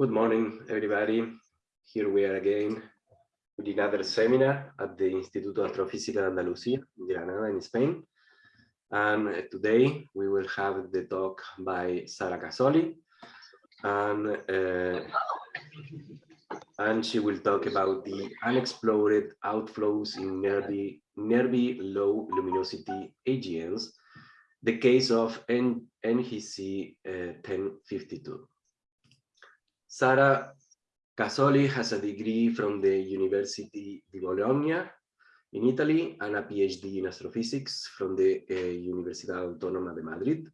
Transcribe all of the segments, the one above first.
Good morning, everybody. Here we are again with another seminar at the Instituto Astrofísica de Andalucía, in Granada, in Spain. And today we will have the talk by Sara Casoli. And, uh, and she will talk about the unexplored outflows in nearby, nearby low luminosity AGNs, the case of N NGC uh, 1052. Sara Casoli has a degree from the University di Bologna in Italy and a PhD in astrophysics from the uh, Universidad Autónoma de Madrid.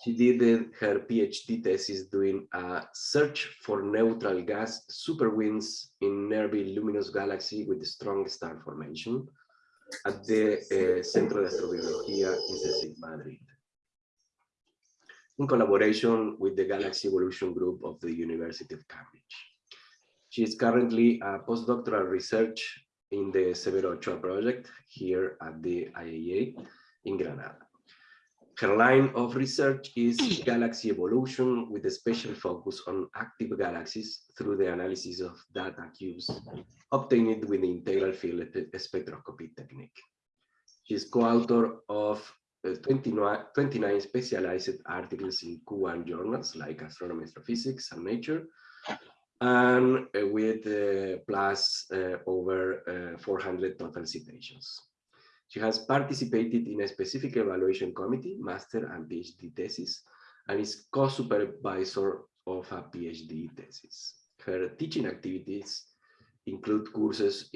She did her PhD thesis doing a search for neutral gas superwinds in nearby luminous galaxy with strong star formation at the uh, Centro de Astrobiología in Madrid in collaboration with the Galaxy Evolution Group of the University of Cambridge. She is currently a postdoctoral research in the Severo Ochoa project here at the IAA in Granada. Her line of research is galaxy evolution with a special focus on active galaxies through the analysis of data cubes obtained with the integral field spectroscopy technique. She is co-author of 29, 29 specialized articles in Q1 journals like Astronomy, Astrophysics, and Nature, and uh, with uh, plus uh, over uh, 400 total citations. She has participated in a specific evaluation committee, master and PhD thesis, and is co-supervisor of a PhD thesis. Her teaching activities include courses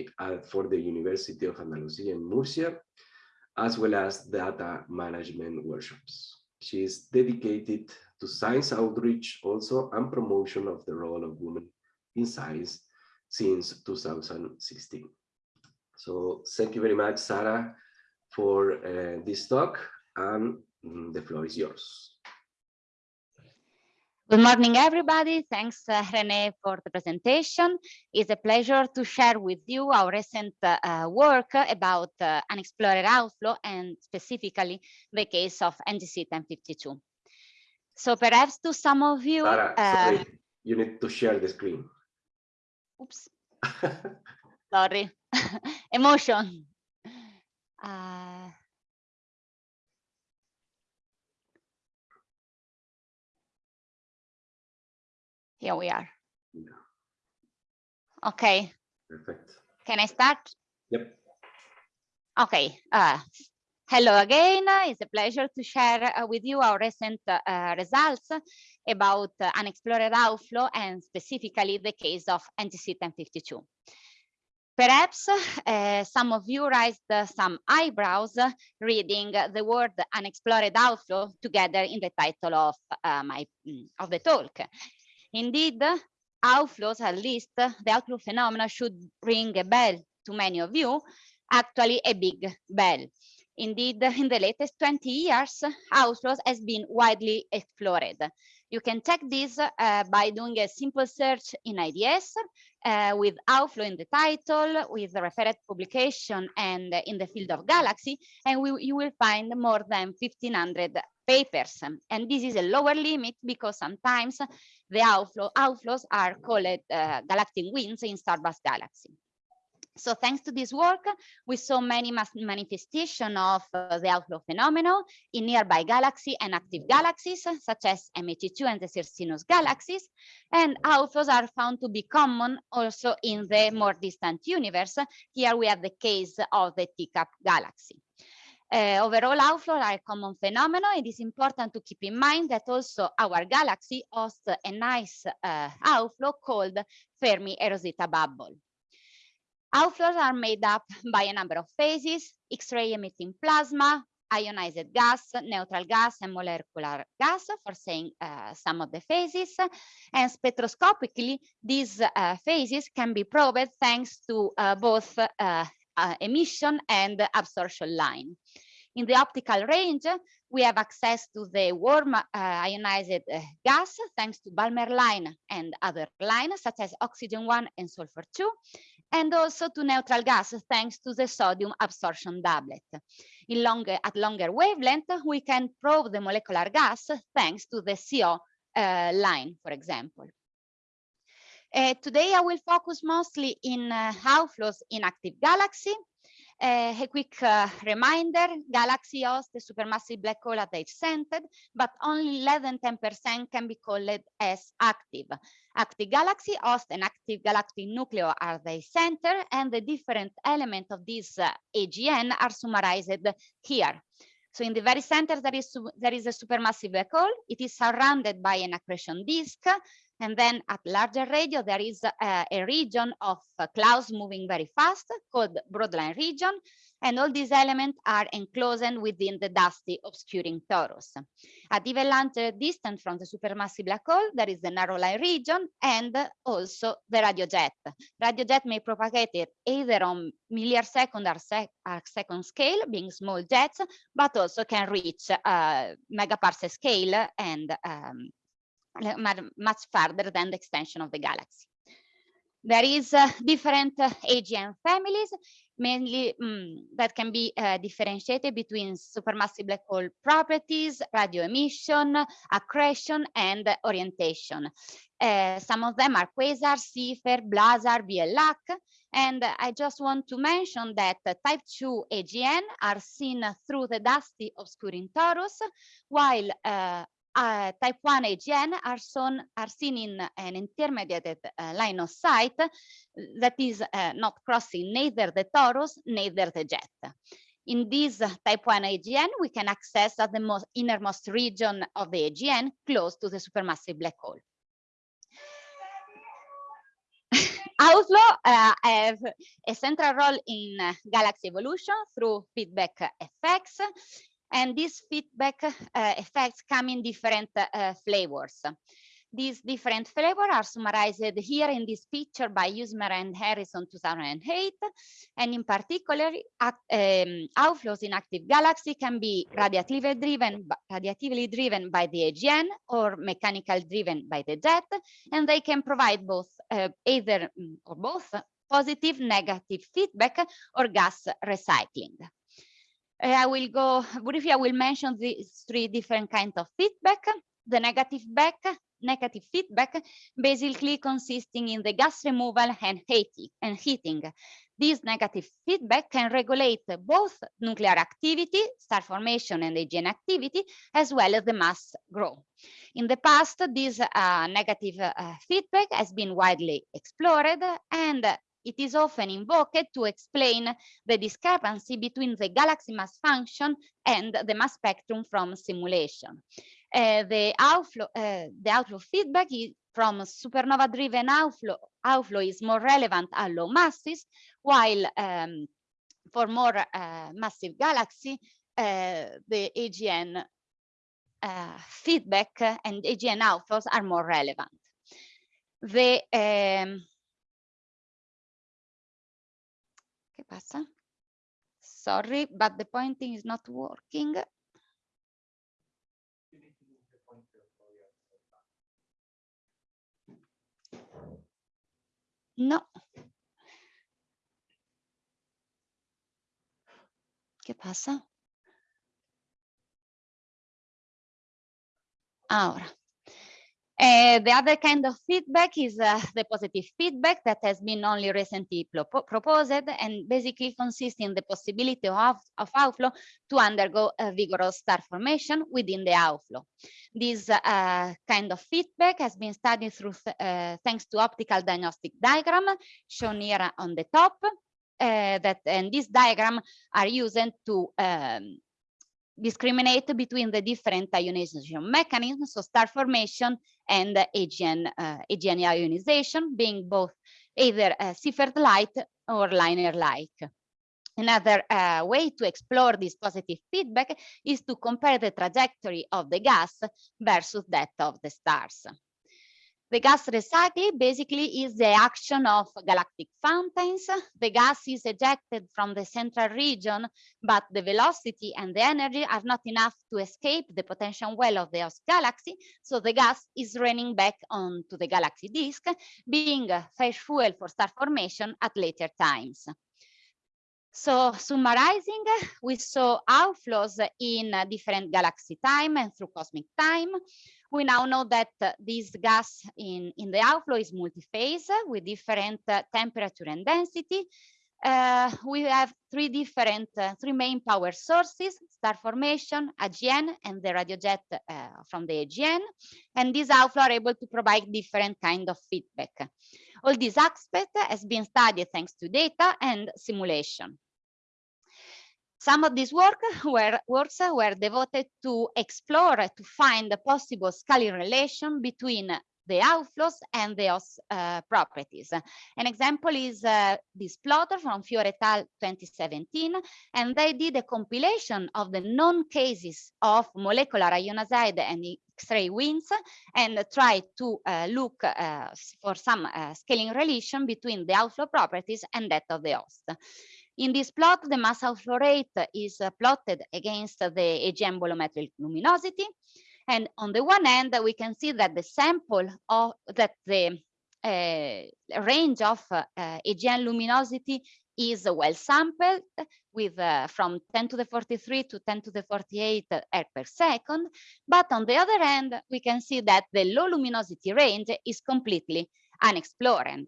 for the University of Andalusia in Murcia, as well as data management workshops. She is dedicated to science outreach also and promotion of the role of women in science since 2016. So thank you very much, Sarah, for uh, this talk and mm, the floor is yours. Good morning, everybody. Thanks, uh, Rene, for the presentation. It's a pleasure to share with you our recent uh, work about uh, unexplored outflow and specifically the case of NGC 1052. So perhaps to some of you... Sarah, sorry, uh, you need to share the screen. Oops. sorry. Emotion. Here we are. Yeah. Okay. Perfect. Can I start? Yep. Okay. Uh, hello again. It's a pleasure to share uh, with you our recent uh, results about uh, unexplored outflow and specifically the case of NGC 1052. Perhaps uh, some of you raised uh, some eyebrows uh, reading the word unexplored outflow together in the title of uh, my mm, of the talk. Indeed, outflows, at least the outflow phenomena should ring a bell to many of you, actually a big bell. Indeed, in the latest 20 years, outflows has been widely explored. You can check this uh, by doing a simple search in ADS uh, with outflow in the title, with the referred publication and in the field of galaxy, and we, you will find more than 1500 papers. And this is a lower limit because sometimes the outflow, outflows are called uh, galactic winds in starburst galaxy. So thanks to this work, we saw many manifestations of uh, the outflow phenomenon in nearby galaxy and active galaxies, such as M82 and the Circinus galaxies. And outflows are found to be common also in the more distant universe. Here we have the case of the Teacup galaxy. Uh, overall outflow are a common phenomenon. It is important to keep in mind that also our galaxy hosts a nice uh, outflow called Fermi eROSITA bubble. Outflows are made up by a number of phases, X-ray emitting plasma, ionized gas, neutral gas, and molecular gas, for saying uh, some of the phases. And spectroscopically, these uh, phases can be probed thanks to uh, both uh, uh, emission and absorption line. In the optical range, we have access to the warm uh, ionized uh, gas thanks to Balmer line and other lines such as oxygen 1 and sulfur 2, and also to neutral gas thanks to the sodium absorption doublet. In at longer wavelength, we can probe the molecular gas thanks to the CO uh, line, for example. Uh, today, I will focus mostly in uh, outflows in active galaxy. Uh, a quick uh, reminder, galaxy hosts a supermassive black hole at its center, but only less than 10% can be called as active. Active galaxy host an active galactic nucleo at the center, and the different elements of this uh, AGN are summarized here. So in the very center, there is, there is a supermassive black hole. It is surrounded by an accretion disk. And then at larger radio, there is a, a region of clouds moving very fast called broadline region. And all these elements are enclosed within the dusty obscuring torus. At even larger distance from the supermassive black hole, there is the narrow line region and also the radio jet. Radio jet may propagate it either on millisecond or sec second scale, being small jets, but also can reach uh, megaparsec scale and um, much further than the extension of the galaxy. There is uh, different uh, AGN families, mainly um, that can be uh, differentiated between supermassive black hole properties, radio emission, accretion, and orientation. Uh, some of them are quasar, Seyfert, blazar, BL Lac, and I just want to mention that type 2 AGN are seen through the dusty obscuring torus, while type 1 AGN are, shown, are seen in an intermediate uh, line of sight that is uh, not crossing neither the torus, neither the jet. In this type 1 AGN, we can access at the most innermost region of the AGN close to the supermassive black hole. Outflow uh, have a central role in uh, galaxy evolution through feedback effects and these feedback uh, effects come in different uh, flavors. These different flavors are summarized here in this picture by Usmer and Harrison 2008. And in particular, um, outflows in active galaxy can be radiatively driven, radiatively driven by the AGN or mechanical driven by the jet. And they can provide both, uh, either mm, or both positive, negative feedback or gas recycling. I will go briefly, I will mention these three different kinds of feedback. The negative back, negative feedback, basically consisting in the gas removal and heating. And heating. This negative feedback can regulate both nuclear activity, star formation and AGN activity, as well as the mass growth. In the past, this uh, negative uh, feedback has been widely explored and it is often invoked to explain the discrepancy between the galaxy mass function and the mass spectrum from simulation. Uh, the, outflow, uh, the outflow feedback is from supernova-driven outflow, outflow is more relevant at low masses, while um, for more uh, massive galaxy, uh, the AGN uh, feedback and AGN outflows are more relevant. The um, pasa? Sorry, but the pointing is not working. No. ¿Qué pasa? Ahora. Uh, the other kind of feedback is uh, the positive feedback that has been only recently proposed and basically consists in the possibility of, of outflow to undergo a vigorous star formation within the outflow. This uh, kind of feedback has been studied through uh, thanks to optical diagnostic diagram shown here on the top. Uh, that and this diagram are used to um, discriminate between the different ionization mechanisms, so star formation and AGN, uh, AGN ionization, being both either uh, Seyfert-like or LINER-like. Another uh, way to explore this positive feedback is to compare the trajectory of the gas versus that of the stars. The gas recycling basically is the action of galactic fountains. The gas is ejected from the central region, but the velocity and the energy are not enough to escape the potential well of the host galaxy. So the gas is raining back onto the galaxy disk, being fresh fuel for star formation at later times. So summarizing, we saw outflows in different galaxy time and through cosmic time We now know that uh, this gas in, in the outflow is multi-phase with different uh, temperature and density. Uh, we have three different, uh, three main power sources, star formation, AGN, and the radiojet uh, from the AGN. And these outflow are able to provide different kind of feedback. All these aspects has been studied thanks to data and simulation. Some of these work were, works were devoted to explore, to find the possible scaling relation between the outflows and the uh, properties. An example is uh, this plotter from Fiore et al. 2017, and they did a compilation of the known cases of molecular ionoxide and X-ray winds and tried to uh, look uh, for some uh, scaling relation between the outflow properties and that of the host. In this plot, the mass outflow rate is uh, plotted against the AGN bolometric luminosity. And on the one end, we can see that the sample of that the uh, range of uh, AGN luminosity is well sampled with uh, from 10 to the 43 to 10 to the 48 erg per second. But on the other hand, we can see that the low luminosity range is completely unexplored.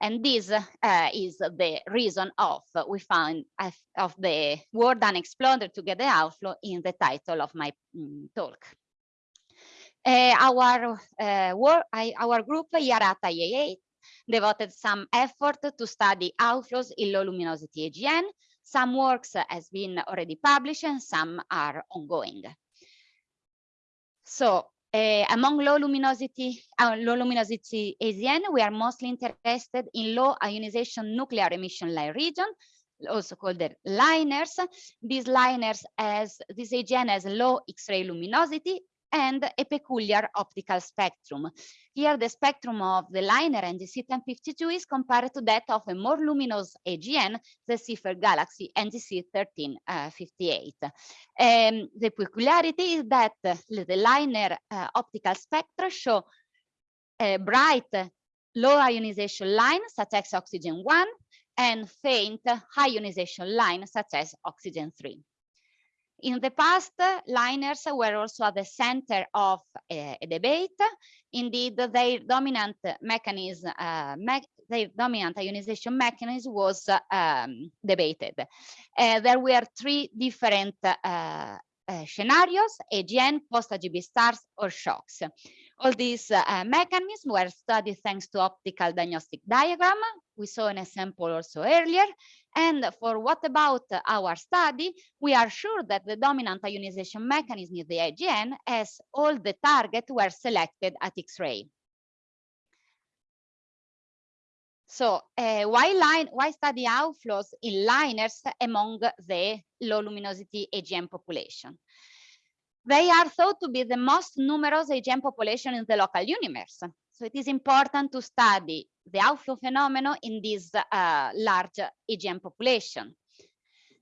And this uh, is the reason of we found of the word unexploded to get the outflow in the title of my um, talk. Uh, our uh, work, I, our group IARAT IAA devoted some effort to study outflows in low luminosity AGN. Some works has been already published and some are ongoing. So uh, among low luminosity, uh, low luminosity AGN, we are mostly interested in low ionization nuclear emission line region, also called the LINERs. These LINERs as this AGN has low X-ray luminosity and a peculiar optical spectrum. Here, the spectrum of the LINER NGC 1052 is compared to that of a more luminous AGN, the Seyfert Galaxy NGC 1358. Um, the peculiarity is that the LINER uh, optical spectra show a bright low ionization line, such as oxygen 1, and faint high ionization line, such as oxygen 3. In the past, LINERs were also at the center of a, a debate. Indeed, their dominant mechanism, uh, me their dominant ionization mechanism was um, debated. Uh, there were three different scenarios, AGN, post-AGB stars, or shocks. All these uh, mechanisms were studied thanks to optical diagnostic diagram. We saw an example also earlier. And for what about our study, we are sure that the dominant ionization mechanism is the AGN as all the targets were selected at X-ray. So uh, why, line, why study outflows in LINERs among the low luminosity AGN population? They are thought to be the most numerous AGN population in the local universe. So it is important to study the outflow phenomenon in this uh, large AGN population.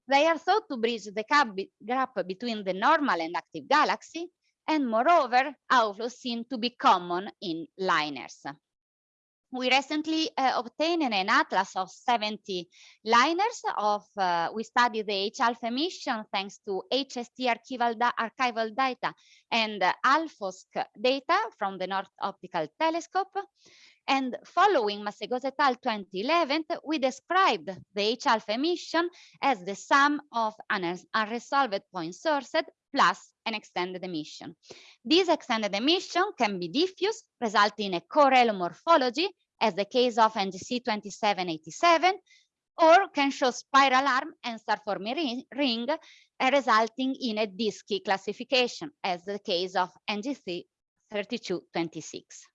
They are thought to bridge the gap between the normal and active galaxy, and moreover, outflows seem to be common in LINERs we recently uh, obtained an atlas of 70 LINERs of uh, we studied the H alpha emission thanks to HST archival, da archival data and uh, ALFOSC data from the Nordic Optical Telescope. And following Masegosa et al. 2011, we described the H alpha emission as the sum of an unresolved point sources plus an extended emission. This extended emission can be diffuse, resulting in a halo morphology as the case of NGC 2787, or can show spiral arm and star-forming ring, uh, resulting in a disky classification, as the case of NGC 3226.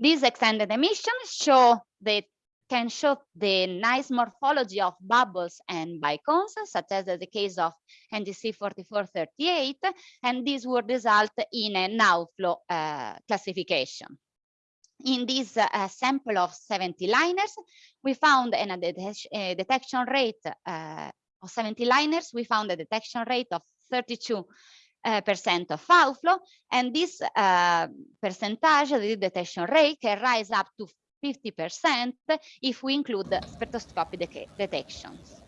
These extended emissions show the can show the nice morphology of bubbles and bicones, such as the case of NGC 4438, and this would result in an outflow uh, classification. In this uh, sample of 70 LINERs, we found a, a detection rate uh, of 70 LINERs, we found a detection rate of 32 uh, percent of outflow, and this uh, percentage, the detection rate, can rise up to 50% if we include spectroscopic detections.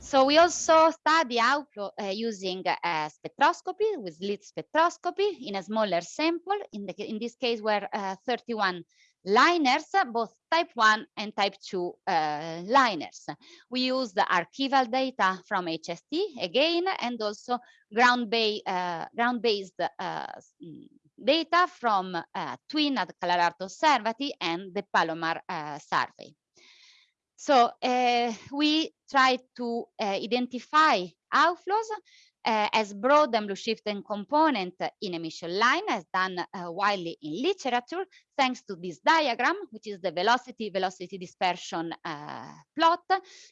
So we also study outflow uh, using spectroscopy with slit spectroscopy in a smaller sample. In, the, in this case, were uh, 31 liners, both type 1 and type 2 uh, liners. We use the archival data from HST again, and also uh, ground-based ground uh, data from TWIN at Calar Alto Osservatory and the Palomar survey. So uh, we try to uh, identify outflows uh, as broad and blue shifting component in emission line as done uh, widely in literature thanks to this diagram which is the velocity velocity dispersion uh, plot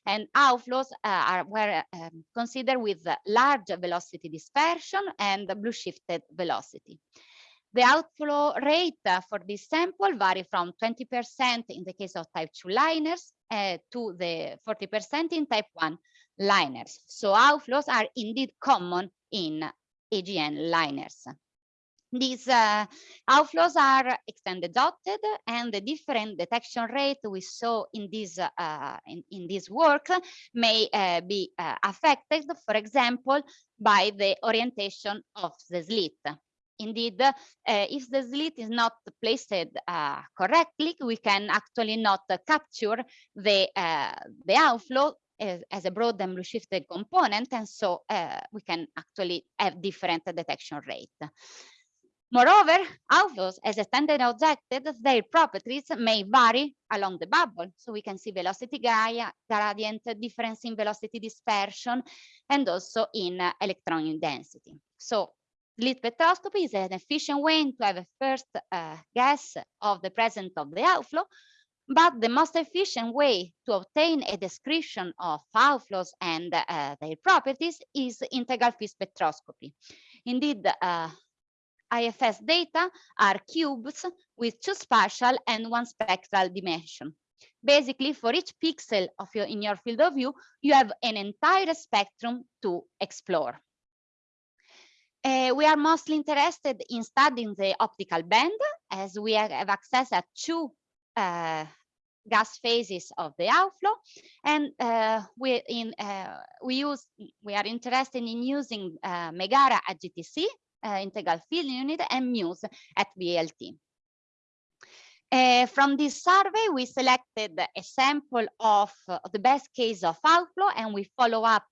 and outflows uh, are were considered with large velocity dispersion and blue shifted velocity. The outflow rate for this sample vary from 20% in the case of type 2 liners to the 40% in type 1 liners. So outflows are indeed common in AGN liners. These uh, outflows are extended dotted and the different detection rate we saw in this, uh, in, in, this work may uh, be uh, affected, for example, by the orientation of the slit. Indeed, uh, if the slit is not placed uh, correctly, we can actually not capture the, the outflow as, as, a broad and blue shifted component, and so uh, we can actually have different detection rate. Moreover, outflows as a standard objective, their properties may vary along the bubble. So we can see velocity gradient, difference in velocity dispersion, and also in uh, electron density. So Slit spectroscopy is an efficient way to have a first uh, guess of the presence of the outflow, but the most efficient way to obtain a description of outflows and uh, their properties is integral field spectroscopy. Indeed, uh, IFS data are cubes with two spatial and one spectral dimension. Basically, for each pixel of your, in your field of view, you have an entire spectrum to explore. Uh, we are mostly interested in studying the optical band as we have access at two uh, gas phases of the outflow and uh, we in uh, we use we are interested in using uh, Megara at GTC uh, integral field unit and MUSE at VLT. from this survey, we selected a sample of the best case of outflow and we follow up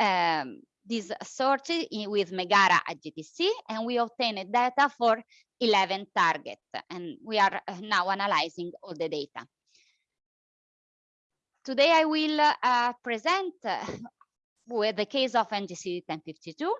um, this sorted with Megara at GTC and we obtained data for 11 targets and we are uh, now analyzing all the data. Today I will uh, present uh, with the case of NGC 1052.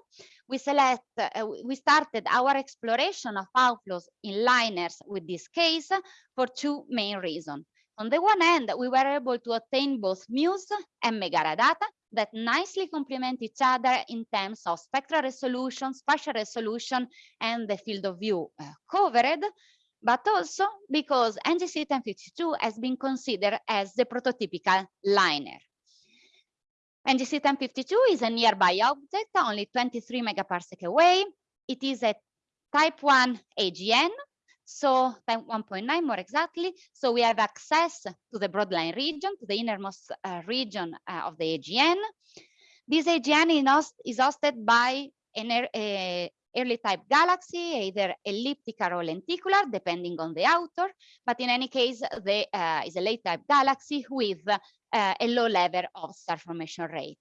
We select, uh, we started our exploration of outflows in liners with this case for two main reasons. On the one hand, we were able to obtain both MUSE and Megara data that nicely complement each other in terms of spectral resolution, spatial resolution, and the field of view uh, covered, but also because NGC 1052 has been considered as the prototypical liner. NGC 1052 is a nearby object, only 23 megaparsec away. It is a type 1 AGN, so 1.9 more exactly. So we have access to the broadline region, to the innermost uh, region uh, of the AGN. This AGN is hosted by an uh, early type galaxy, either elliptical or lenticular, depending on the author. But in any case, there uh, is a late type galaxy with uh, a low level of star formation rate.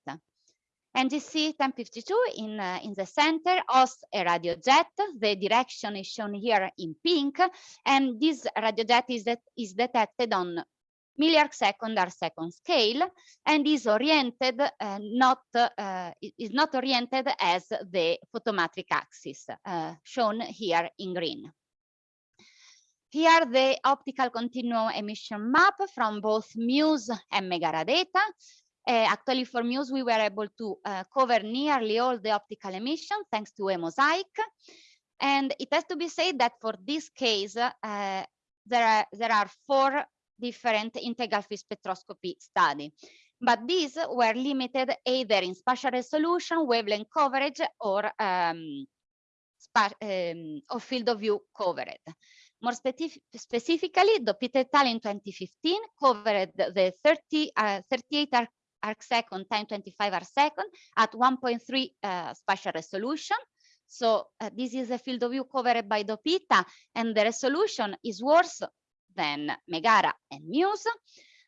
NGC 1052 in, uh, in the center hosts a radio jet. The direction is shown here in pink, and this radio jet is, is detected on milliarc second or second scale and is oriented uh, not uh, is not oriented as the photometric axis uh, shown here in green. Here the optical continuum emission map from both MUSE and Megara data uh, actually, for Muse, we were able to uh, cover nearly all the optical emission thanks to a mosaic. And it has to be said that for this case, uh, there, are, there are four different integral field spectroscopy studies. But these were limited either in spatial resolution, wavelength coverage, or, um, um, field of view covered. More specific specifically, Dopita et al. in 2015 covered the 30, uh, 38 arc second times 25 arc second at 1.3 uh, spatial resolution. So uh, this is a field of view covered by Dopita and the resolution is worse than Megara and Muse.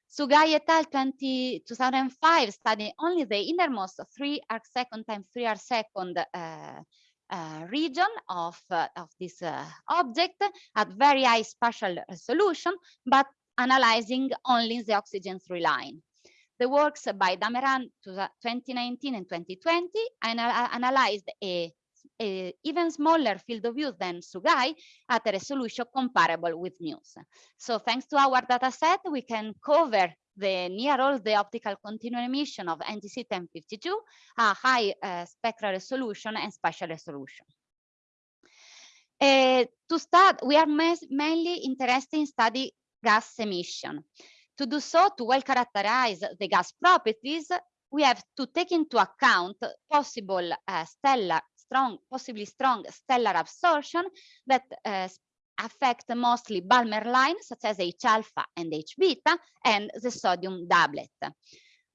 Sugai et al. 20, 2005 studied only the innermost three arc second times three arc second uh, uh, region of, uh, of this uh, object at very high spatial resolution, but analyzing only the oxygen three line. The works by Dameran 2019 and 2020 anal analyzed a, a, even smaller field of view than Sugai at a resolution comparable with Muse. So thanks to our data set, we can cover the near all the optical continuum emission of NGC 1052 a high uh, spectral resolution and spatial resolution. Uh, to start, we are mainly interested in study gas emission. To do so, to well characterize the gas properties, we have to take into account possible uh, stellar, strong, possibly strong stellar absorption that uh, affect mostly Balmer lines such as H alpha and H beta and the sodium doublet.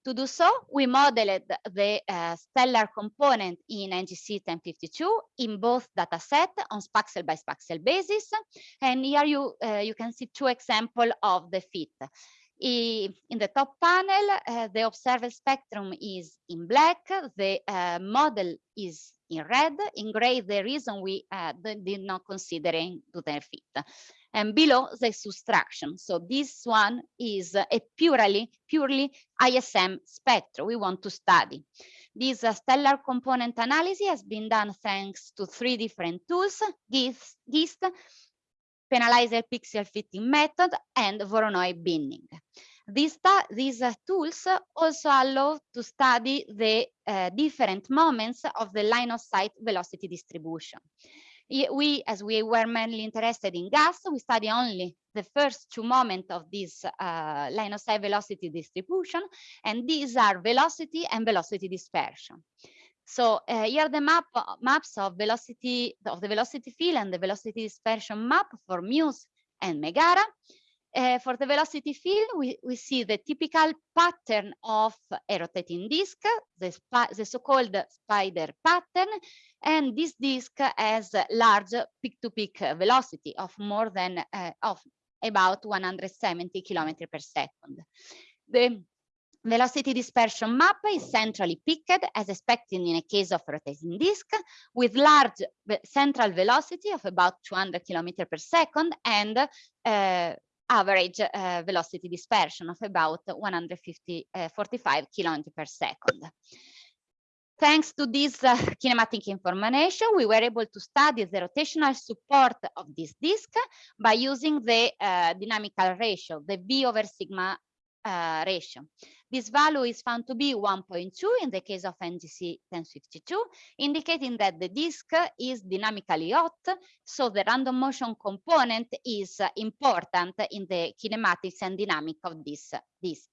To do so, we modeled the uh, stellar component in NGC 1052 in both data set on spaxel by spaxel basis. And here you, uh, you can see two examples of the fit. In the top panel, uh, the observed spectrum is in black, the uh, model is in red, in gray, the reason we uh, did not considering to their fit. And below the subtraction. So this one is a purely, purely ISM spectrum we want to study. This uh, stellar component analysis has been done thanks to three different tools, GIST, GIST penalizer pixel fitting method, and Voronoi binning. These, these uh, tools also allow to study the uh, different moments of the line of sight velocity distribution. We, as we were mainly interested in gas, we study only the first two moments of this uh, line of sight velocity distribution, and these are velocity and velocity dispersion. So uh, here the map maps of velocity of the velocity field and the velocity dispersion map for Muse and Megara. Uh, for the velocity field, we, we see the typical pattern of a rotating disk, the, the so-called spider pattern, and this disk has a large peak-to-peak -peak velocity of more than uh, of about 170 kilometers per second. The velocity dispersion map is centrally picked as expected in a case of rotating disk with large central velocity of about 200 km per second and uh, average uh, velocity dispersion of about 150, uh, 45 kilometers per second. Thanks to this uh, kinematic information, we were able to study the rotational support of this disk by using the uh, dynamical ratio, the V over sigma uh, ratio. This value is found to be 1.2 in the case of NGC 1052, indicating that the disk is dynamically hot, so the random motion component is important in the kinematics and dynamic of this disk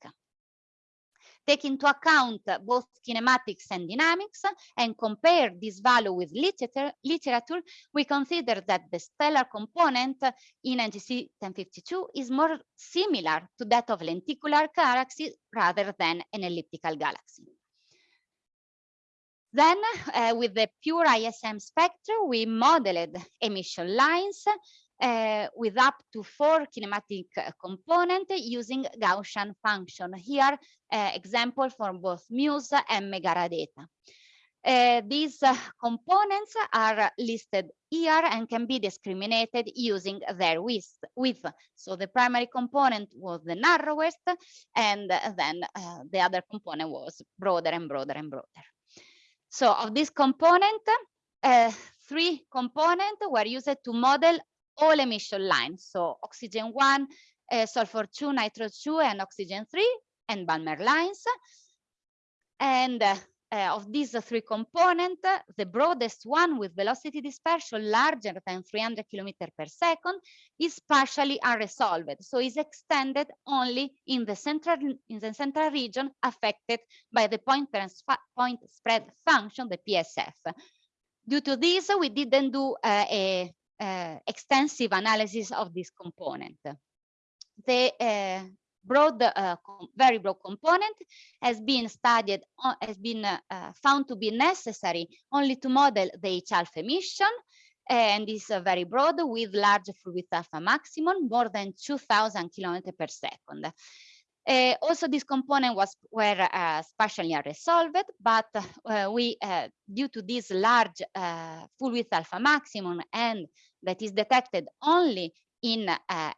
take into account both kinematics and dynamics and compare this value with literature, literature, we consider that the stellar component in NGC 1052 is more similar to that of lenticular galaxy rather than an elliptical galaxy. Then, uh, with the pure ISM spectrum, we modeled emission lines uh, with up to four kinematic uh, component using Gaussian function. Here, uh, example for both Muse and Megara data. Uh, these uh, components are listed here and can be discriminated using their width. width. So the primary component was the narrowest, and then uh, the other component was broader and broader and broader. So of this component, three components were used to model all emission lines. So oxygen 1, uh, sulfur 2, nitro 2, and oxygen 3, and Balmer lines. And uh, uh, of these three components, the broadest one with velocity dispersion larger than 300 kilometers per second is partially unresolved. So is extended only in the central in the central region affected by the point, point spread function, the PSF. Due to this, we didn't do uh, a uh, extensive analysis of this component. The, uh, broad, uh, very broad component has been studied, has been found to be necessary only to model the H alpha emission and is very broad with large width alpha maximum, more than 2000 kilometers per second. Uh, also, this component was were uh, spatially but uh, we, uh, due to this large uh, full width alpha maximum and that is detected only in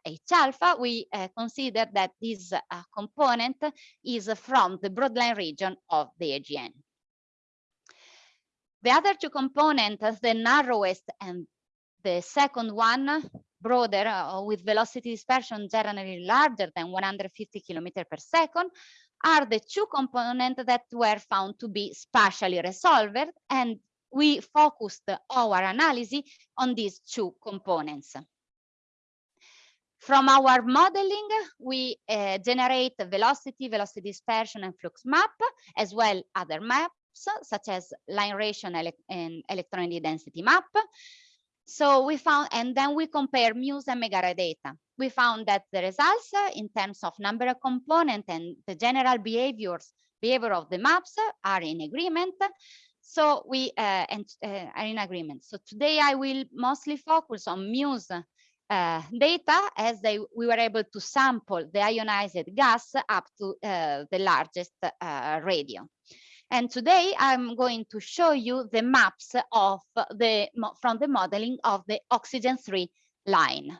H alpha, we consider that this component is from the broadline region of the AGN. The other two components, the narrowest and the second one, broader uh, with velocity dispersion generally larger than 150 kilometers per second, are the two components that were found to be spatially resolved and we focused our analysis on these two components. From our modeling, we uh, generate velocity, velocity dispersion, and flux map, as well other maps such as line ratio and, ele and electron density map. So we found, and then we compare MUSE and Megara data. We found that the results in terms of number of components and the general behaviors, behavior of the maps are in agreement. So we uh, and, uh, are in agreement. So today I will mostly focus on MUSE uh, data as they we were able to sample the ionized gas up to uh, the largest uh, radio. And today I'm going to show you the maps of the from the modeling of the oxygen 3 line.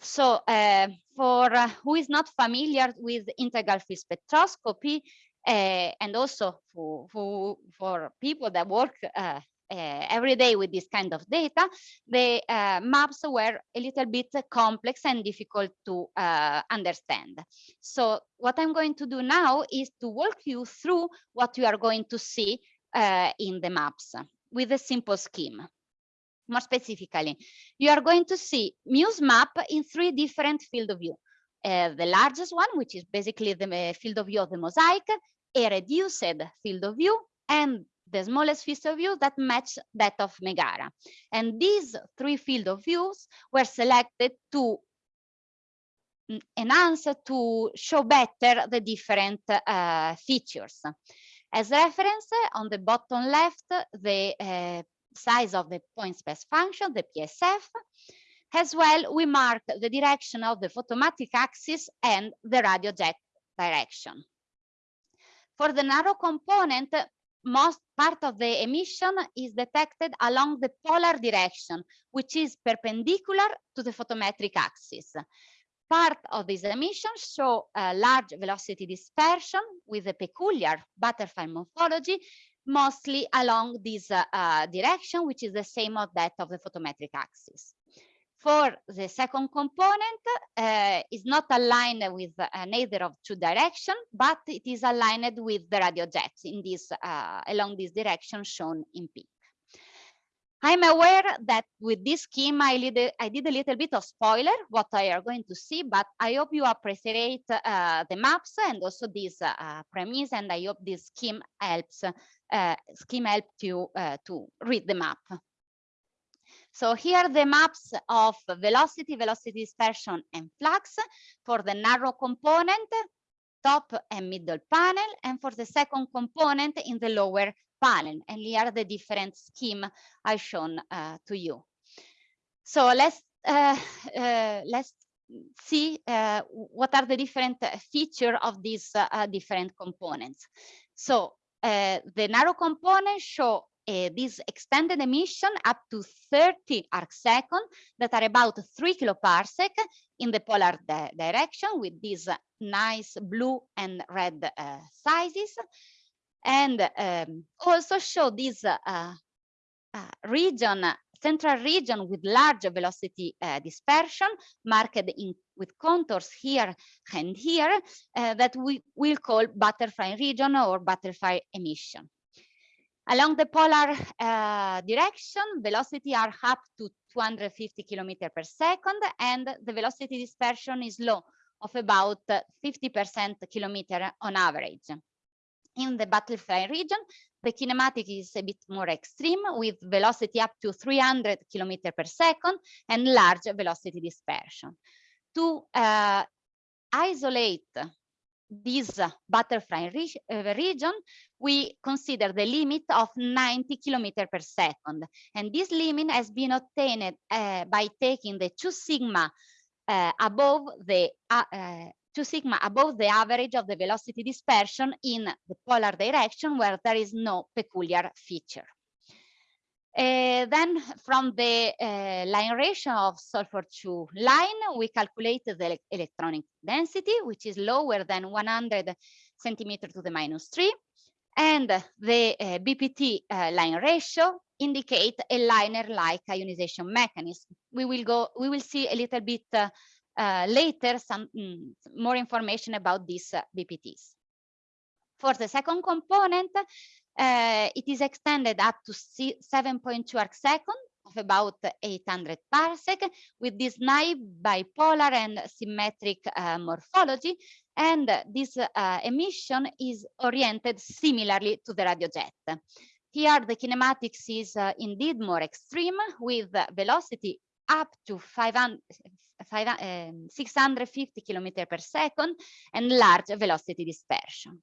So uh, for uh, who is not familiar with integral field spectroscopy, uh, and also for, for, for people that work uh, every day with this kind of data, the uh, maps were a little bit complex and difficult to uh, understand. So what I'm going to do now is to walk you through what you are going to see uh, in the maps with a simple scheme. More specifically, you are going to see Muse map in three different field of view. Uh, the largest one, which is basically the uh, field of view of the mosaic, a reduced field of view, and the smallest field of view that match that of Megara. And these three field of views were selected to enhance, to show better the different uh, features. As reference, on the bottom left, the uh, size of the point spread function, the PSF. As well, we mark the direction of the photometric axis and the radio jet direction. For the narrow component, most part of the emission is detected along the polar direction, which is perpendicular to the photometric axis. Part of these emissions show a large velocity dispersion with a peculiar butterfly morphology, mostly along this uh, uh, direction, which is the same as that of the photometric axis. For the second component, uh, is not aligned with uh, neither of two direction, but it is aligned with the radio jets in this uh, along this direction shown in pink. I'm aware that with this scheme, I did, I did a little bit of spoiler what I are going to see, but I hope you appreciate uh, the maps and also this uh, premise, and I hope this scheme helps uh, scheme help you uh, to read the map. So here are the maps of velocity, velocity dispersion, and flux for the narrow component, top and middle panel, and for the second component in the lower panel. And here are the different scheme I shown uh, to you. So let's uh, uh, let's see uh, what are the different feature of these uh, different components. So uh, the narrow components show uh, this extended emission up to 30 arc second that are about 3 kiloparsec in the polar di direction with these nice blue and red uh, sizes and um, also show this uh region central region with large velocity uh, dispersion marked in with contours here and here uh, that we will call butterfly region or butterfly emission. Along the polar uh, direction, velocity are up to 250 kilometers per second, and the velocity dispersion is low of about 50% kilometer on average. In the butterfly region, the kinematic is a bit more extreme with velocity up to 300 kilometers per second and large velocity dispersion. To uh, isolate this butterfly re uh, region, we consider the limit of 90 kilometer per second. And this limit has been obtained uh, by taking the two sigma uh, above the uh, uh, two sigma above the average of the velocity dispersion in the polar direction where there is no peculiar feature. Uh, then from the uh, line ratio of sulfur two line, we calculated the electronic density, which is lower than 100 centimeter to the minus three. And the uh, BPT uh, line ratio indicate a LINER-like ionization mechanism. We will go, we will see a little bit uh, later some mm, more information about these BPTs. For the second component, uh, it is extended up to 7.2 arc second of about 800 parsec with this naive bipolar and symmetric uh, morphology. And this uh, emission is oriented similarly to the radio jet. Here, the kinematics is uh, indeed more extreme with velocity up to 500, 500 um, 650 kilometer per second and large velocity dispersion.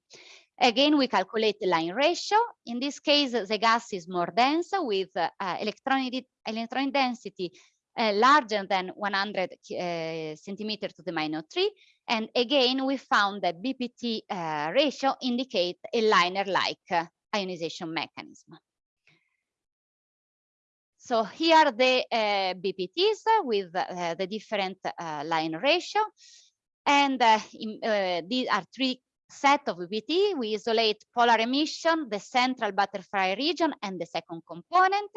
Again, we calculate the line ratio. In this case, the gas is more dense with uh, electron density uh, larger than 100 uh, centimeter to the minus 3. And again, we found that BPT uh, ratio indicate a LINER-like uh, ionization mechanism. So here are the uh, BPTs with the different line ratio. And in, these are three set of BPT, we isolate polar emission, the central butterfly region, and the second component.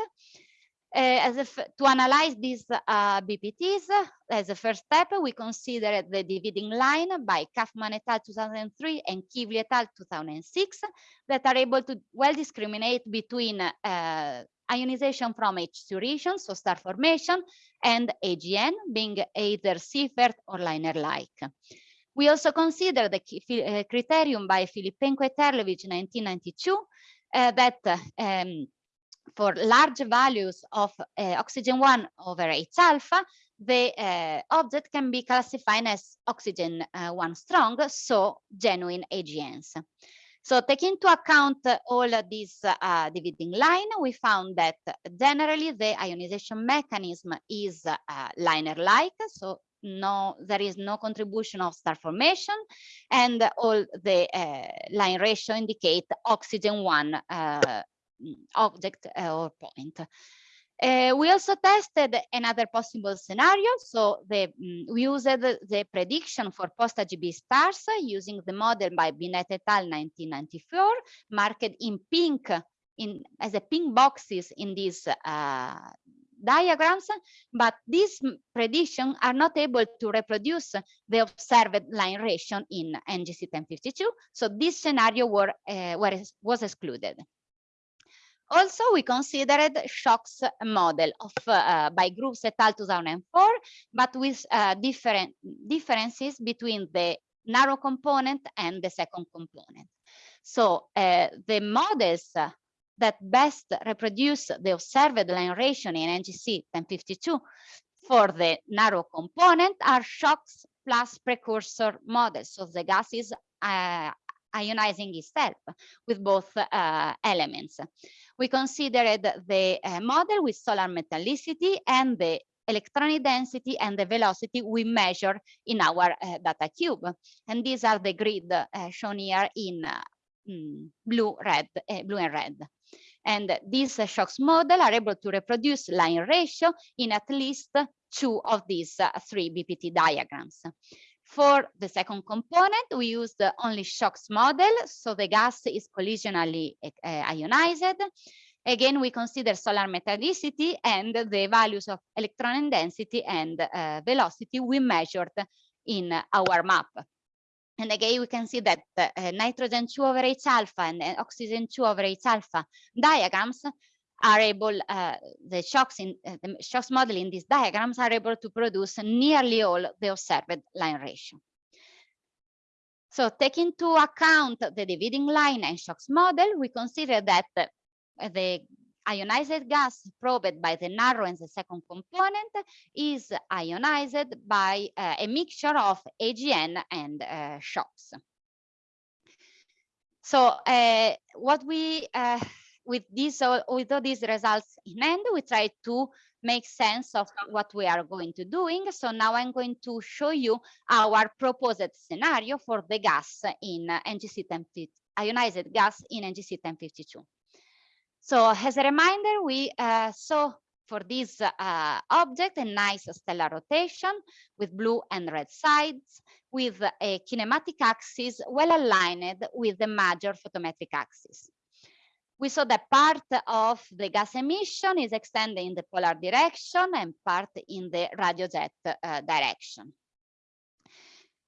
Uh, to analyze these uh, BPTs, as a first step, we consider the dividing line by Kauffmann et al. 2003 and Kewley et al. 2006 that are able to well discriminate between uh, ionization from HII regions, so star formation, and AGN being either Seyfert or LINER-like. We also consider the uh, criterion by Filippenko et Terlevich in 1992 uh, that um, for large values of uh, oxygen 1 over H alpha, the object can be classified as oxygen uh, 1 strong, so genuine AGNs. So taking into account all these uh, dividing line, we found that generally the ionization mechanism is uh, LINER-like, so no there is no contribution of star formation and all the uh, line ratio indicate oxygen one uh, object uh, or point. Uh, we also tested another possible scenario so the um, we used the, the prediction for post-AGB stars using the model by Binette et al. 1994 marked in pink in as a pink boxes in this uh, diagrams, but these predictions are not able to reproduce the observed line ratio in NGC 1052. So this scenario were, uh, were, was excluded. Also, we considered shocks model of uh, by Groves et al. 2004, but with uh, different differences between the narrow component and the second component. So uh, the models that best reproduce the observed line ratio in NGC 1052 for the narrow component are shocks plus precursor models. So the gas is uh, ionizing itself with both uh, elements. We considered the uh, model with solar metallicity and the electronic density and the velocity we measure in our uh, data cube. And these are the grid uh, shown here in uh, mm, blue, red, uh, blue and red. And these shocks model are able to reproduce line ratio in at least two of these uh, three BPT diagrams. For the second component, we use the only shocks model, so the gas is collisionally uh, ionized. Again, we consider solar metallicity and the values of electron density and uh, velocity we measured in our map. And again, we can see that uh, nitrogen 2 over H alpha and uh, oxygen 2 over H alpha diagrams are able, uh, the shocks in uh, the shocks model in these diagrams are able to produce nearly all the observed line ratio. So taking into account the dividing line and shocks model, we consider that uh, the ionized gas probed by the narrow and the second component is ionized by uh, a mixture of AGN and uh, shocks. So uh, what we, uh, with this, with all these results in hand, we try to make sense of what we are going to doing. So now I'm going to show you our proposed scenario for the gas in uh, NGC 1050, ionized gas in NGC 1052. So as a reminder, we uh, saw for this uh, object a nice stellar rotation with blue and red sides with a kinematic axis well aligned with the major photometric axis we saw that part of the gas emission is extended in the polar direction and part in the radio jet uh, direction.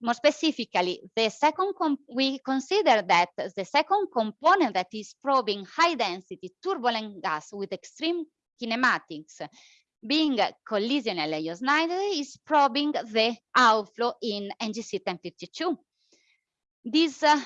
More specifically, the second we consider that the second component that is probing high density turbulent gas with extreme kinematics being collisionally ionized is probing the outflow in NGC 1052. This uh,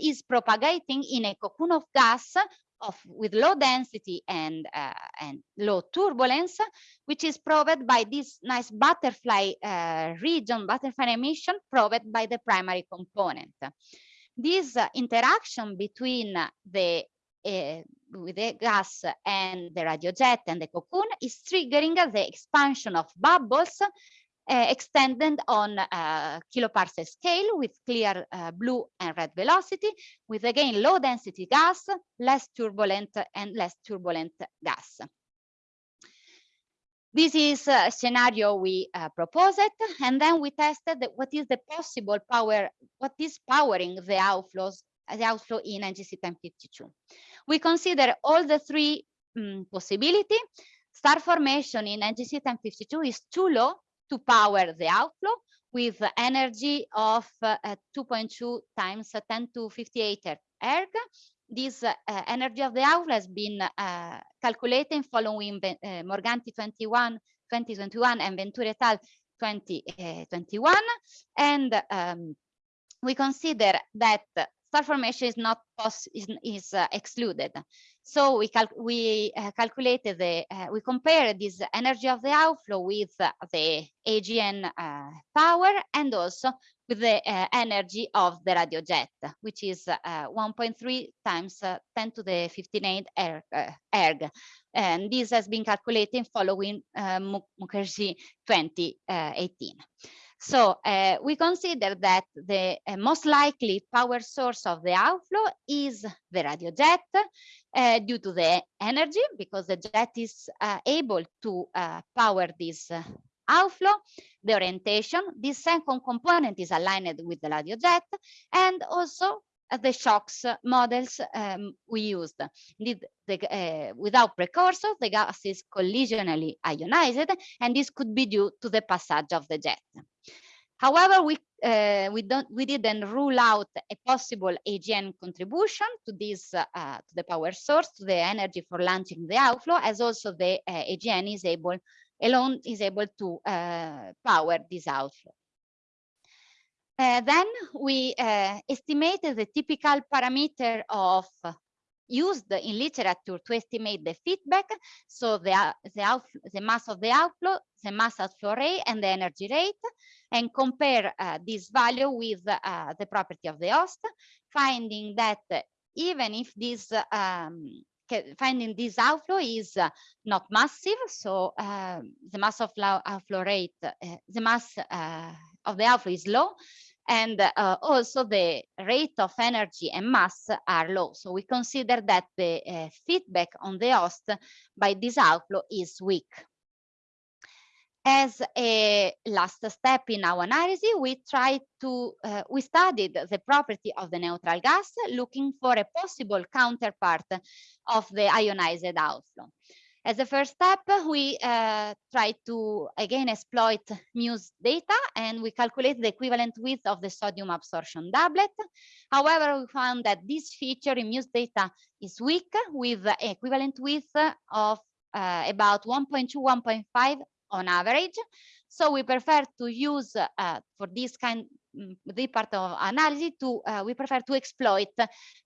is propagating in a cocoon of gas of with low density and uh, and low turbulence, which is probed by this nice butterfly uh, region, butterfly emission probed by the primary component. This uh, interaction between the uh, with the gas and the radio jet and the cocoon is triggering the expansion of bubbles uh, extended on a kiloparsec scale with clear uh, blue and red velocity, with again low density gas, less turbulent and less turbulent gas. This is a scenario we uh, proposed, and then we tested what is the possible power, what is powering the outflows, the outflow in NGC 1052. We consider all the three um, possibility. Star formation in NGC 1052 is too low to power the outflow with energy of uh, 2.2 times 10 to 58 erg. This uh, energy of the outflow has been uh, calculated following uh, Morganti 21, 2021 and Venturi et al. 2021. and um, we consider that star formation is not is, is uh, excluded. So we cal we uh, calculated the uh, we compared this energy of the outflow with uh, the AGN uh, power and also with the uh, energy of the radio jet, which is 1.3 times 10 to the 15 erg, erg. And this has been calculated following Mukherjee 2018. So uh, we consider that the uh, most likely power source of the outflow is the radio jet uh, due to the energy because the jet is uh, able to uh, power this uh, outflow, the orientation, this second component is aligned with the radio jet and also the shocks models um, we used. Indeed, the, uh, without precursors, the gas is collisionally ionized, and this could be due to the passage of the jet. However, we uh, we don't we didn't rule out a possible AGN contribution to this uh, to the power source to the energy for launching the outflow, as also the uh, AGN is able alone is able to uh, power this outflow. Uh, then we uh, estimated the typical parameter of used in literature to estimate the feedback. So the, the, the mass of the outflow, the mass outflow rate and the energy rate and compare uh, this value with uh, the property of the host, finding that even if this um, finding this outflow is uh, not massive, so uh, the mass of outflow rate, uh, the mass uh, of the outflow is low, and uh, also the rate of energy and mass are low. So we consider that the uh, feedback on the host by this outflow is weak. As a last step in our analysis, we tried to, uh, we studied the property of the neutral gas, looking for a possible counterpart of the ionized outflow. As a first step, we uh, try to again exploit MUSE data and we calculate the equivalent width of the sodium absorption doublet. However, we found that this feature in MUSE data is weak with equivalent width of uh, about 1.2, 1.5 on average. So we prefer to use uh, for this kind mm, the part of analysis to uh, we prefer to exploit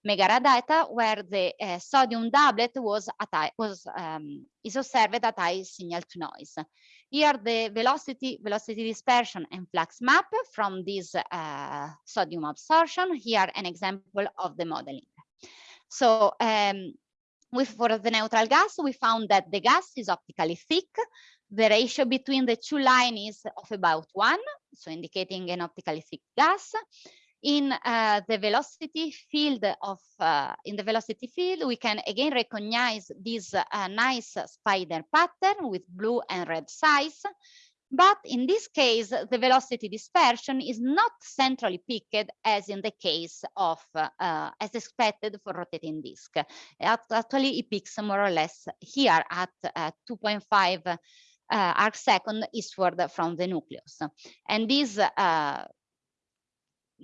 MEGARA data where the uh, sodium doublet was at was um, is observed at high signal to noise. Here the velocity velocity dispersion and flux map from this uh, sodium absorption. Here an example of the modeling. So um, with, for the neutral gas, we found that the gas is optically thick. The ratio between the two lines is of about one, so indicating an optically thick gas. In uh, the velocity field of, uh, in the velocity field, we can again recognize this uh, nice spider pattern with blue and red size. But in this case, the velocity dispersion is not centrally peaked as in the case of, uh, as expected for rotating disk. Actually, it peaks more or less here at uh, 2.5 uh, arc second eastward from the nucleus. And this uh,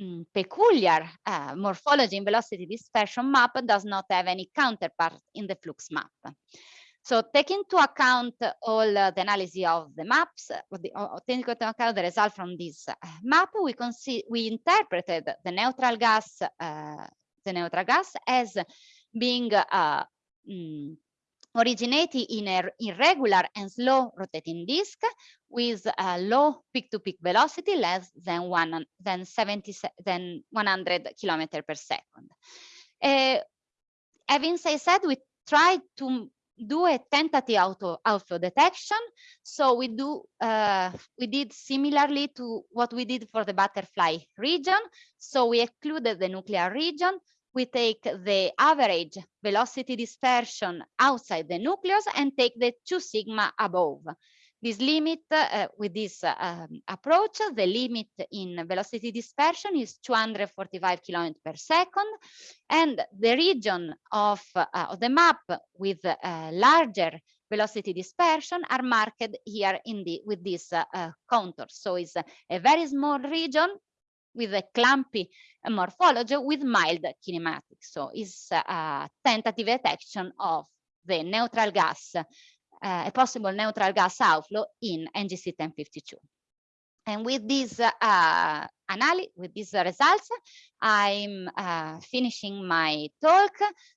mm, peculiar uh, morphology in velocity dispersion map does not have any counterpart in the flux map. So take into account all uh, the analysis of the maps, the, take into account the result from this uh, map, we can see we interpreted the neutral gas, uh, the neutral gas as being uh, mm, originating in an irregular and slow rotating disk with a low peak-to-peak -peak velocity less than one than 70 than 100 kilometer per second. Uh, having said, we tried to do a tentative auto outflow detection. So we do uh, we did similarly to what we did for the butterfly region. So we excluded the nuclear region. We take the average velocity dispersion outside the nucleus and take the two sigma above. This limit uh, with this uh, um, approach, the limit in velocity dispersion is 245 km per second. And the region of, uh, of the map with uh, larger velocity dispersion are marked here in the with this uh, contour. So it's a very small region with a clumpy morphology with mild kinematics. So it's a tentative detection of the neutral gas uh, a possible neutral gas outflow in NGC 1052. And with this uh, analysis, with these results, I'm uh, finishing my talk.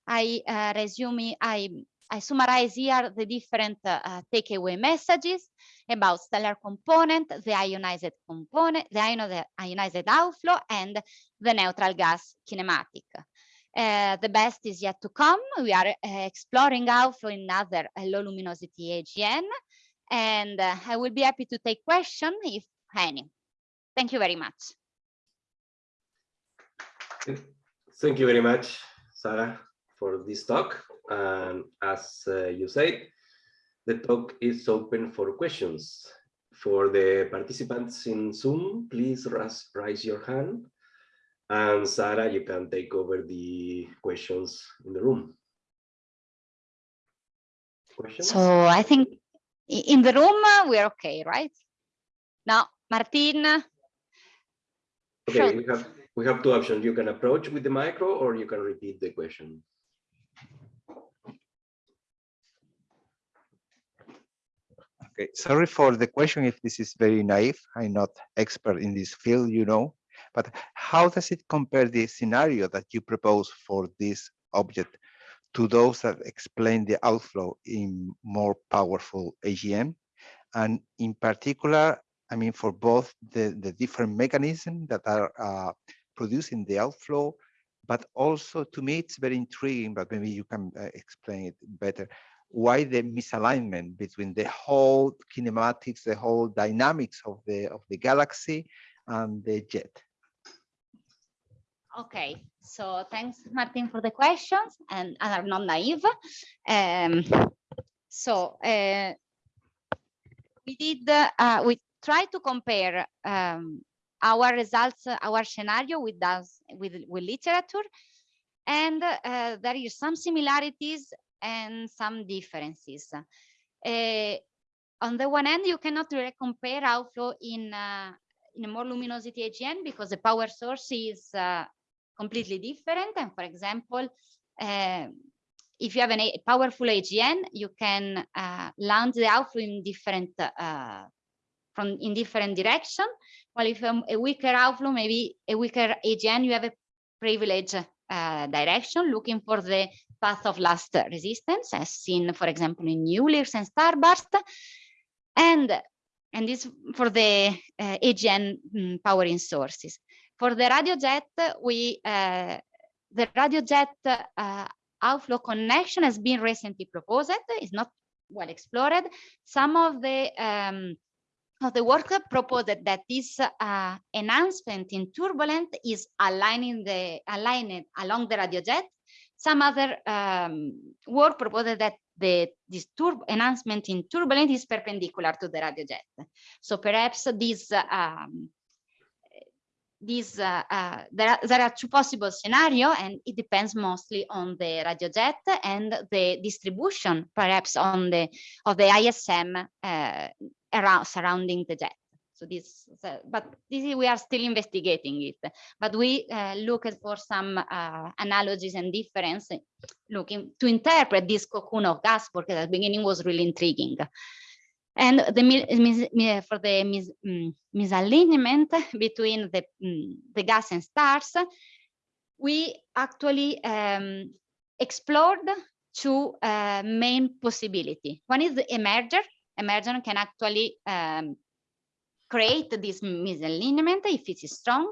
I uh, resume, I, I summarize here the different uh, takeaway messages about stellar component, the ionized component, the ionized outflow, and the neutral gas kinematic. Uh, the best is yet to come. We are uh, exploring outflow in other uh, low luminosity AGN, and uh, I will be happy to take questions if any. Thank you very much. Thank you very much, Sarah, for this talk. And as uh, you said, the talk is open for questions. For the participants in Zoom, please raise your hand and Sarah, you can take over the questions in the room. Questions? So I think in the room, uh, we're okay, right? Now, Martin. Okay, we have we have two options. You can approach with the micro or you can repeat the question. Okay, sorry for the question if this is very naive. I'm not expert in this field, you know. But how does it compare the scenario that you propose for this object to those that explain the outflow in more powerful AGN? And in particular, I mean, for both the, the different mechanisms that are uh, producing the outflow, but also to me, it's very intriguing, but maybe you can uh, explain it better. Why the misalignment between the whole kinematics, the whole dynamics of the of the galaxy and the jet? Okay, so thanks, Martin, for the questions, and, I'm not naive. Um, so uh, we did, uh, we tried to compare um, our results, our scenario with us, with, with literature, and uh, there is some similarities and some differences. Uh, on the one hand, you cannot really compare outflow in uh, in a more luminosity AGN because the power source is uh, completely different. And for example, uh, if you have a powerful AGN, you can uh, launch the outflow in different uh, from in different direction. Well, if um, a weaker outflow, maybe a weaker AGN, you have a privilege uh, direction, looking for the path of last resistance, as seen, for example, in new Eulers and Starburst. And, and this for the uh, AGN um, powering sources. For the radio jet, we uh, the radio jet uh, outflow connection has been recently proposed. It's not well explored. Some of the um, of the work proposed that this uh, enhancement in turbulent is aligning the aligned along the radio jet. Some other um, work proposed that the this enhancement in turbulent is perpendicular to the radio jet. So perhaps this um, these uh, uh, there, are, there are two possible scenario and it depends mostly on the radio jet and the distribution perhaps on the of the ISM uh, around surrounding the jet this but this is, we are still investigating it but we uh, look for some uh, analogies and difference looking to interpret this cocoon of gas because at the beginning was really intriguing and the for the mis, mm, misalignment between the, mm, the gas and stars, we actually um, explored two uh, main possibility. One is the emerger. Emerger can actually um, create this misalignment if it is strong,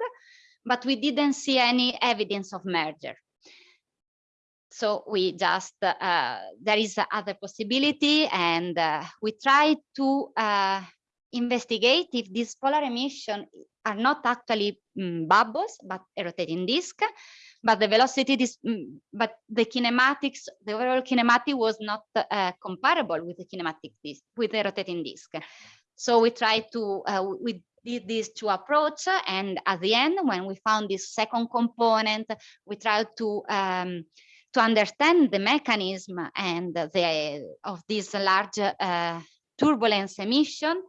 but we didn't see any evidence of merger. So we just, uh, there is other possibility and uh, we try to uh, investigate if these polar emission are not actually um, bubbles, but a rotating disk, but the velocity, is, um, but the kinematics, the overall kinematic was not uh, comparable with the kinematic disk, with the rotating disk. So we tried to, uh, we did these two approach and at the end, when we found this second component, we tried to um, to understand the mechanism and the of this large uh, turbulence emission,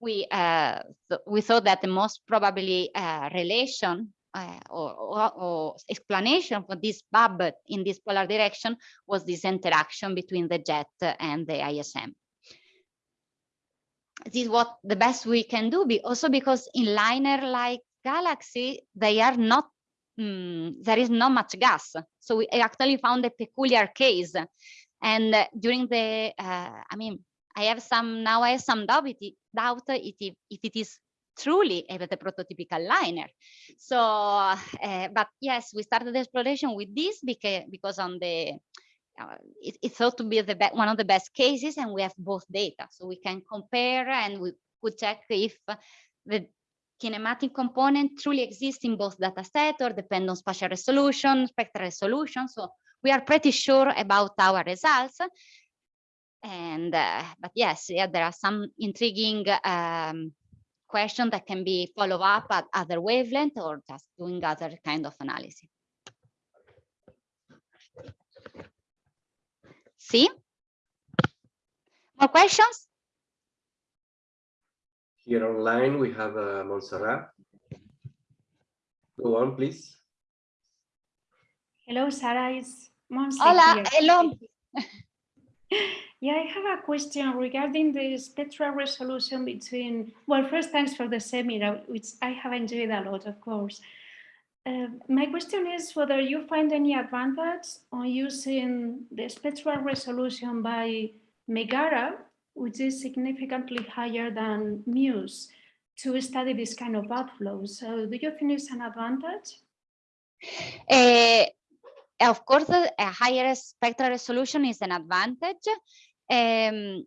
we uh, th we thought that the most probably uh, relation uh, or, or, or, explanation for this bubble in this polar direction was this interaction between the jet and the ISM. This is what the best we can do, be also because in LINER like galaxy, they are not mm, there is not much gas. So we actually found a peculiar case. And uh, during the, uh, I mean, I have some, now I have some doubt, it, doubt if, if it is truly a the prototypical LINER. So, uh, but yes, we started the exploration with this because, because on the, uh, it, it, thought to be the one of the best cases and we have both data. So we can compare and we could check if the kinematic component truly exists in both data set or depend on spatial resolution, spectral resolution. So we are pretty sure about our results. And, uh, but yes, yeah, there are some intriguing um, questions that can be follow up at other wavelength or just doing other kind of analysis. See? More questions? Here online, we have uh, Montserrat. Go on, please. Hello, Sarah. It's Montserrat. Hola, here. hello. Yeah, I have a question regarding the spectral resolution between, well, first, thanks for the seminar, which I have enjoyed a lot, of course. Uh, my question is whether you find any advantage on using the spectral resolution by MEGARA which is significantly higher than MUSE to study this kind of outflows. So do you think it's an advantage? Uh, of course, a higher spectral resolution is an advantage. Um,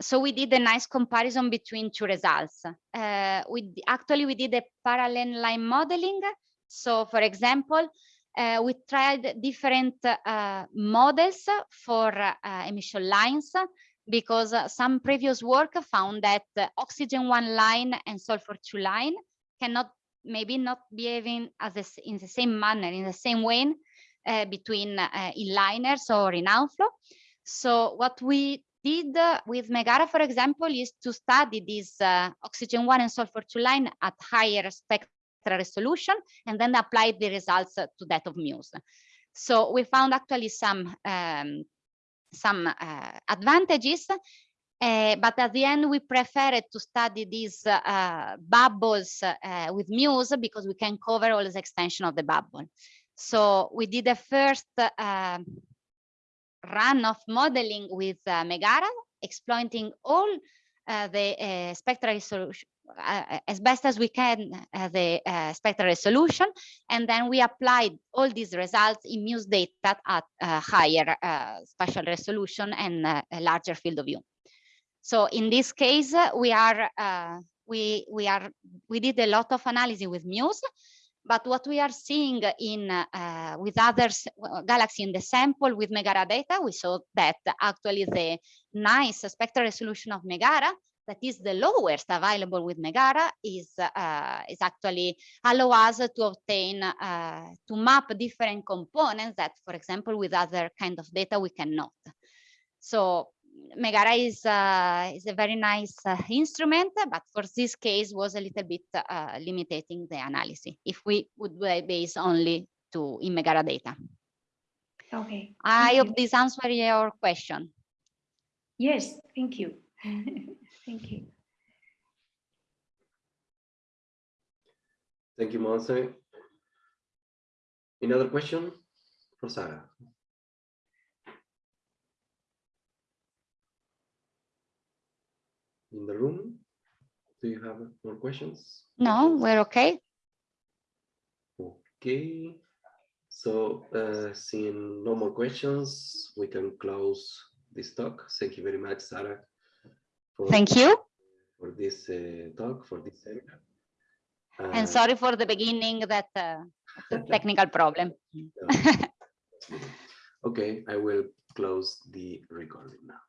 so we did a nice comparison between two results. Uh, we actually we did a parallel line modeling. So for example, uh, we tried different uh, models for uh, emission lines because some previous work found that oxygen one line and sulfur two line cannot maybe not behaving as a, in the same manner in the same way uh, between uh, inliners or in outflow. So what we did with MEGARA, for example, is to study this uh, oxygen one and sulfur two line at higher spectral resolution and then apply the results to that of MUSE. So we found actually some um, some uh, advantages Uh, but at the end, we preferred to study these uh, bubbles uh, with MUSE because we can cover all the extension of the bubble. So we did the first uh, run of modeling with uh, MEGARA, exploiting all uh, the spectral resolution uh, as best as we can uh, the uh, spectral resolution and then we applied all these results in MUSE data at higher uh, spatial resolution and uh, a larger field of view. So in this case, uh, we are we we are we did a lot of analysis with MUSE, but what we are seeing in uh, with others galaxy in the sample with MEGARA data, we saw that actually the nice spectral resolution of MEGARA that is the lowest available with MEGARA is uh, is actually allow us to obtain uh, to map different components that, for example, with other kind of data we cannot. So MEGARA is uh, is a very nice uh, instrument, but for this case was a little bit uh, limiting the analysis if we would base only to in MEGARA data. Okay. I hope this answers your question. Yes, thank you. thank you. Thank you, Monse. Another question for Sarah? In the room, do you have more questions? No, we're okay. Okay, so uh, seeing no more questions, we can close this talk. Thank you very much, Sarah. For- Thank you. For this uh, talk, for this seminar. And Uh, sorry for the beginning that uh, technical problem. Okay, I will close the recording now.